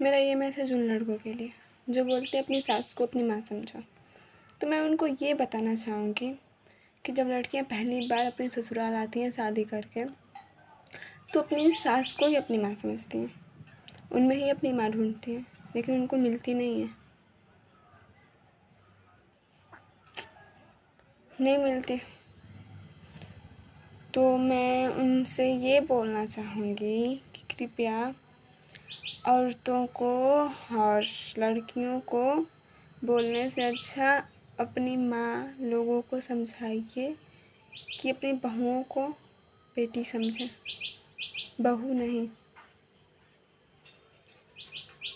मेरा ये मैसेज उन लड़कों के लिए, जो बोलते अपनी सास को अपनी माँ समझो। तो मैं उनको ये बताना चाहूँगी कि जब लड़कियाँ पहली बार अपने ससुराल आती हैं शादी करके तो अपनी सास को ही अपनी माँ समझती हैं। उनमें ही अपनी माँ ढूंढती हैं, लेकिन उनको मिलती नहीं है। नहीं मिलती। तो मैं उनसे ये बोलना चाहूँगी कि कृपया औरतों को और लड़कियों को बोलने से अच्छा अपनी माँ लोगों को समझाइए कि अपनी बहुओं को बेटी समझें। बहू नहीं।